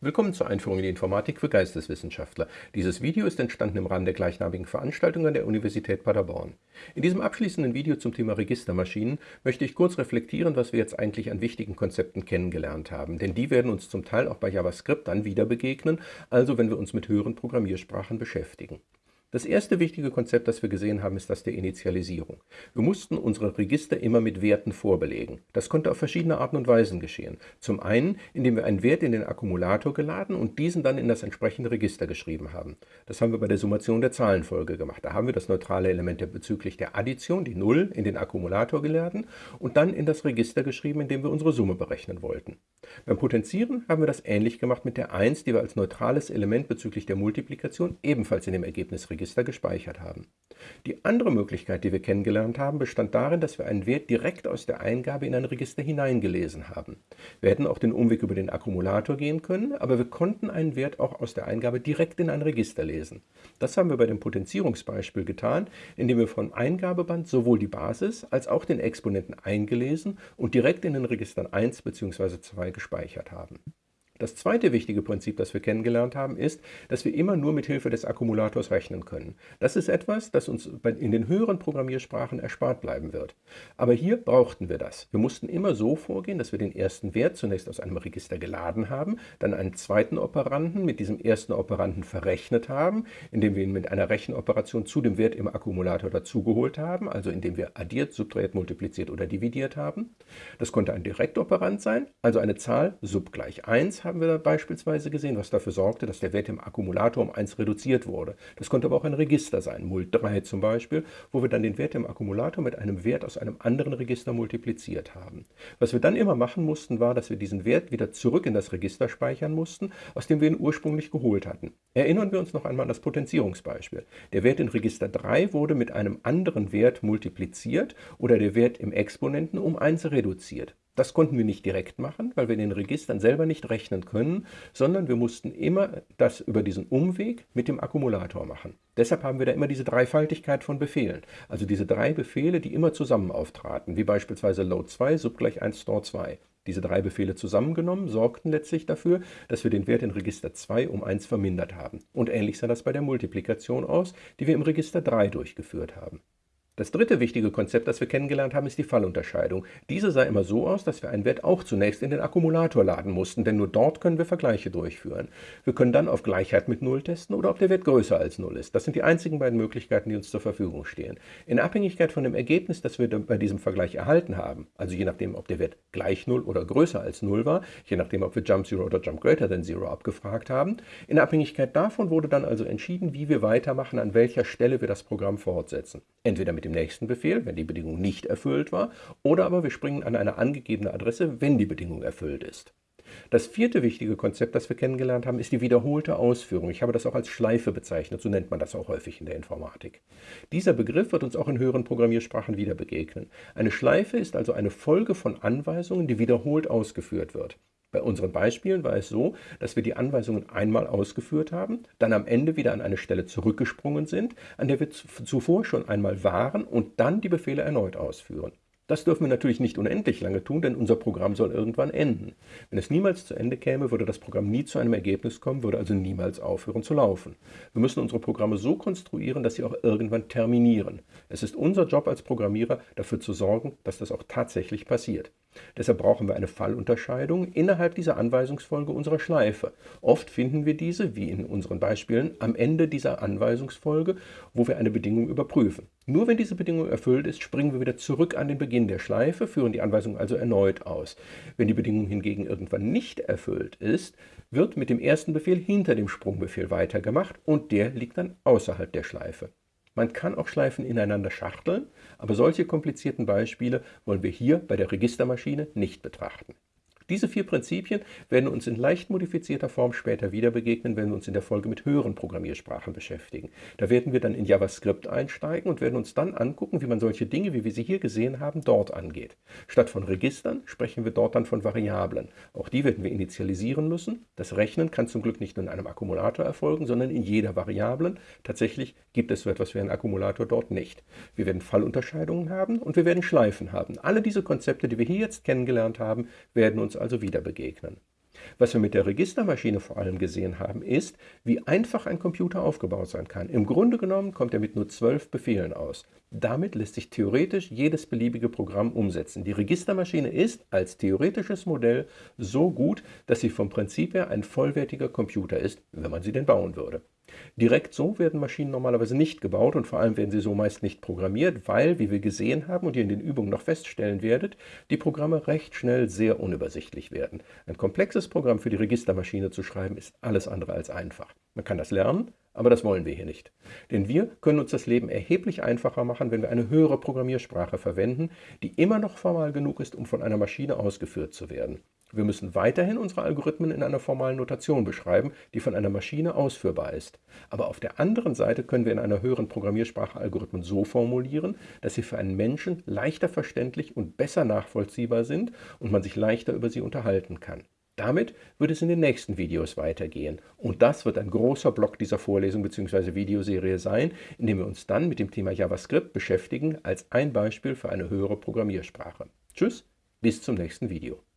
Willkommen zur Einführung in die Informatik für Geisteswissenschaftler. Dieses Video ist entstanden im Rahmen der gleichnamigen Veranstaltung an der Universität Paderborn. In diesem abschließenden Video zum Thema Registermaschinen möchte ich kurz reflektieren, was wir jetzt eigentlich an wichtigen Konzepten kennengelernt haben, denn die werden uns zum Teil auch bei JavaScript dann wieder begegnen, also wenn wir uns mit höheren Programmiersprachen beschäftigen. Das erste wichtige Konzept, das wir gesehen haben, ist das der Initialisierung. Wir mussten unsere Register immer mit Werten vorbelegen. Das konnte auf verschiedene Arten und Weisen geschehen. Zum einen, indem wir einen Wert in den Akkumulator geladen und diesen dann in das entsprechende Register geschrieben haben. Das haben wir bei der Summation der Zahlenfolge gemacht. Da haben wir das neutrale Element bezüglich der Addition, die 0, in den Akkumulator geladen und dann in das Register geschrieben, in dem wir unsere Summe berechnen wollten. Beim Potenzieren haben wir das ähnlich gemacht mit der 1, die wir als neutrales Element bezüglich der Multiplikation ebenfalls in dem Ergebnis Register gespeichert haben. Die andere Möglichkeit, die wir kennengelernt haben, bestand darin, dass wir einen Wert direkt aus der Eingabe in ein Register hineingelesen haben. Wir hätten auch den Umweg über den Akkumulator gehen können, aber wir konnten einen Wert auch aus der Eingabe direkt in ein Register lesen. Das haben wir bei dem Potenzierungsbeispiel getan, indem wir vom Eingabeband sowohl die Basis als auch den Exponenten eingelesen und direkt in den Registern 1 bzw. 2 gespeichert haben. Das zweite wichtige Prinzip, das wir kennengelernt haben, ist, dass wir immer nur mit Hilfe des Akkumulators rechnen können. Das ist etwas, das uns in den höheren Programmiersprachen erspart bleiben wird. Aber hier brauchten wir das. Wir mussten immer so vorgehen, dass wir den ersten Wert zunächst aus einem Register geladen haben, dann einen zweiten Operanden mit diesem ersten Operanden verrechnet haben, indem wir ihn mit einer Rechenoperation zu dem Wert im Akkumulator dazugeholt haben, also indem wir addiert, subtrahiert, multipliziert oder dividiert haben. Das konnte ein Direktoperand sein, also eine Zahl sub gleich 1 haben wir beispielsweise gesehen, was dafür sorgte, dass der Wert im Akkumulator um 1 reduziert wurde. Das konnte aber auch ein Register sein, Mult3 zum Beispiel, wo wir dann den Wert im Akkumulator mit einem Wert aus einem anderen Register multipliziert haben. Was wir dann immer machen mussten, war, dass wir diesen Wert wieder zurück in das Register speichern mussten, aus dem wir ihn ursprünglich geholt hatten. Erinnern wir uns noch einmal an das Potenzierungsbeispiel. Der Wert in Register 3 wurde mit einem anderen Wert multipliziert oder der Wert im Exponenten um 1 reduziert. Das konnten wir nicht direkt machen, weil wir in den Registern selber nicht rechnen können, sondern wir mussten immer das über diesen Umweg mit dem Akkumulator machen. Deshalb haben wir da immer diese Dreifaltigkeit von Befehlen, also diese drei Befehle, die immer zusammen auftraten, wie beispielsweise load 2 sub gleich 1 store 2. Diese drei Befehle zusammengenommen sorgten letztlich dafür, dass wir den Wert in Register 2 um 1 vermindert haben. Und ähnlich sah das bei der Multiplikation aus, die wir im Register 3 durchgeführt haben. Das dritte wichtige Konzept, das wir kennengelernt haben, ist die Fallunterscheidung. Diese sah immer so aus, dass wir einen Wert auch zunächst in den Akkumulator laden mussten, denn nur dort können wir Vergleiche durchführen. Wir können dann auf Gleichheit mit 0 testen oder ob der Wert größer als 0 ist. Das sind die einzigen beiden Möglichkeiten, die uns zur Verfügung stehen. In Abhängigkeit von dem Ergebnis, das wir bei diesem Vergleich erhalten haben, also je nachdem, ob der Wert gleich 0 oder größer als 0 war, je nachdem, ob wir Jump 0 oder Jump Greater than 0 abgefragt haben, in Abhängigkeit davon wurde dann also entschieden, wie wir weitermachen, an welcher Stelle wir das Programm fortsetzen. Entweder mit dem nächsten Befehl, wenn die Bedingung nicht erfüllt war, oder aber wir springen an eine angegebene Adresse, wenn die Bedingung erfüllt ist. Das vierte wichtige Konzept, das wir kennengelernt haben, ist die wiederholte Ausführung. Ich habe das auch als Schleife bezeichnet, so nennt man das auch häufig in der Informatik. Dieser Begriff wird uns auch in höheren Programmiersprachen wieder begegnen. Eine Schleife ist also eine Folge von Anweisungen, die wiederholt ausgeführt wird. Bei unseren Beispielen war es so, dass wir die Anweisungen einmal ausgeführt haben, dann am Ende wieder an eine Stelle zurückgesprungen sind, an der wir zuvor schon einmal waren und dann die Befehle erneut ausführen. Das dürfen wir natürlich nicht unendlich lange tun, denn unser Programm soll irgendwann enden. Wenn es niemals zu Ende käme, würde das Programm nie zu einem Ergebnis kommen, würde also niemals aufhören zu laufen. Wir müssen unsere Programme so konstruieren, dass sie auch irgendwann terminieren. Es ist unser Job als Programmierer, dafür zu sorgen, dass das auch tatsächlich passiert. Deshalb brauchen wir eine Fallunterscheidung innerhalb dieser Anweisungsfolge unserer Schleife. Oft finden wir diese, wie in unseren Beispielen, am Ende dieser Anweisungsfolge, wo wir eine Bedingung überprüfen. Nur wenn diese Bedingung erfüllt ist, springen wir wieder zurück an den Beginn der Schleife, führen die Anweisung also erneut aus. Wenn die Bedingung hingegen irgendwann nicht erfüllt ist, wird mit dem ersten Befehl hinter dem Sprungbefehl weitergemacht und der liegt dann außerhalb der Schleife. Man kann auch Schleifen ineinander schachteln, aber solche komplizierten Beispiele wollen wir hier bei der Registermaschine nicht betrachten. Diese vier Prinzipien werden uns in leicht modifizierter Form später wieder begegnen, wenn wir uns in der Folge mit höheren Programmiersprachen beschäftigen. Da werden wir dann in JavaScript einsteigen und werden uns dann angucken, wie man solche Dinge, wie wir sie hier gesehen haben, dort angeht. Statt von Registern sprechen wir dort dann von Variablen. Auch die werden wir initialisieren müssen. Das Rechnen kann zum Glück nicht nur in einem Akkumulator erfolgen, sondern in jeder Variablen. Tatsächlich gibt es so etwas wie einen Akkumulator dort nicht. Wir werden Fallunterscheidungen haben und wir werden Schleifen haben. Alle diese Konzepte, die wir hier jetzt kennengelernt haben, werden uns also wieder begegnen. Was wir mit der Registermaschine vor allem gesehen haben, ist, wie einfach ein Computer aufgebaut sein kann. Im Grunde genommen kommt er mit nur zwölf Befehlen aus. Damit lässt sich theoretisch jedes beliebige Programm umsetzen. Die Registermaschine ist als theoretisches Modell so gut, dass sie vom Prinzip her ein vollwertiger Computer ist, wenn man sie denn bauen würde. Direkt so werden Maschinen normalerweise nicht gebaut und vor allem werden sie so meist nicht programmiert, weil, wie wir gesehen haben und ihr in den Übungen noch feststellen werdet, die Programme recht schnell sehr unübersichtlich werden. Ein komplexes Programm für die Registermaschine zu schreiben, ist alles andere als einfach. Man kann das lernen, aber das wollen wir hier nicht. Denn wir können uns das Leben erheblich einfacher machen, wenn wir eine höhere Programmiersprache verwenden, die immer noch formal genug ist, um von einer Maschine ausgeführt zu werden. Wir müssen weiterhin unsere Algorithmen in einer formalen Notation beschreiben, die von einer Maschine ausführbar ist. Aber auf der anderen Seite können wir in einer höheren Programmiersprache Algorithmen so formulieren, dass sie für einen Menschen leichter verständlich und besser nachvollziehbar sind und man sich leichter über sie unterhalten kann. Damit wird es in den nächsten Videos weitergehen. Und das wird ein großer Block dieser Vorlesung bzw. Videoserie sein, in dem wir uns dann mit dem Thema JavaScript beschäftigen als ein Beispiel für eine höhere Programmiersprache. Tschüss, bis zum nächsten Video.